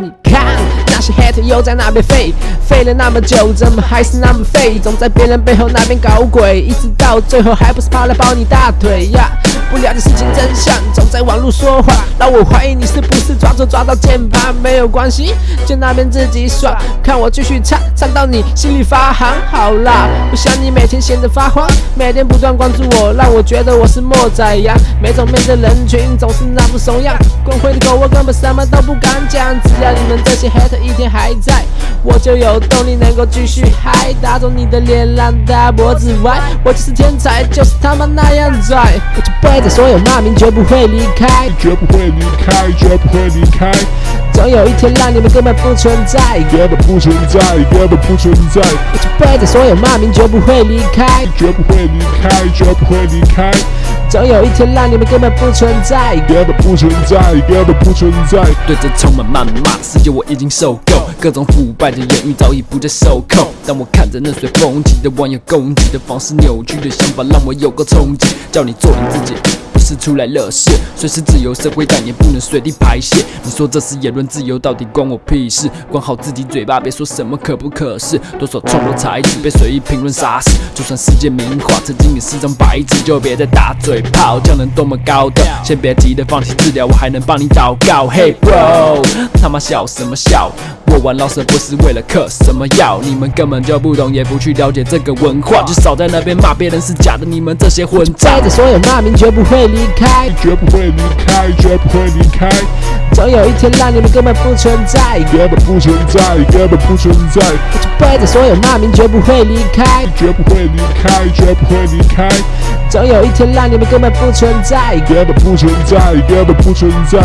你看那些 hater 又在那边废，废了那么久，怎么还是那么废？总在别人背后那边搞鬼，一直到最后还不是跑来抱你大腿呀？不了解事情真相，总在网络说话，让我怀疑你是不是抓错抓到键盘？没有关系，就那边自己耍，看我继续唱，唱到你心里发寒。好啦，不想你每天闲得发慌，每天不断关注我，让我觉得我是莫宰羊。每种面对人群总是那副怂样，光辉的狗我根本什么都不敢讲。只要你们这些 hater 一天还在，我就有动力能够继续嗨，打肿你的脸让大脖子歪。我就是天才，就是他妈那样拽，我就背着所有骂名，绝不会离开，绝不会离开，绝不会离开，总有一天让你们根本不存在。根本不存在，根本不存在，我就背着所有骂名，绝不会离开，绝不会离开，绝不会离开，总有一天让你们根本不存在。根本不存在，根本不存在。对着充满谩骂的世界，我已经受够，各种腐败的言语早已不再受控。当我看着那随风起的网友攻击的方式，扭曲的想法让我有个冲击，叫你做你自己。不是出来乐事，虽是自由社会，但也不能随地排泄。你说这是言论自由，到底关我屁事？管好自己嘴巴，别说什么可不可是。多少创作才子被随意评论杀死，就算世界名画曾经也是张白纸，就别再打嘴炮，叫人多么高调。先别急着放弃治疗，我还能帮你祷告。Hey bro，他妈笑什么笑？我玩老舍不是为了嗑什么药，你们根本就不懂，也不去了解这个文化，就少在那边骂别人是假的。你们这些混账所有骂名，绝不会离开，绝不会离开，绝不会离开，总有一天让你们根本不存在。根本不存在，根本不存在，我就背着所有骂名，绝不会离开，绝不会离开，绝不会离开，总有一天让你们根本不存在。根本不存在，根本不存在。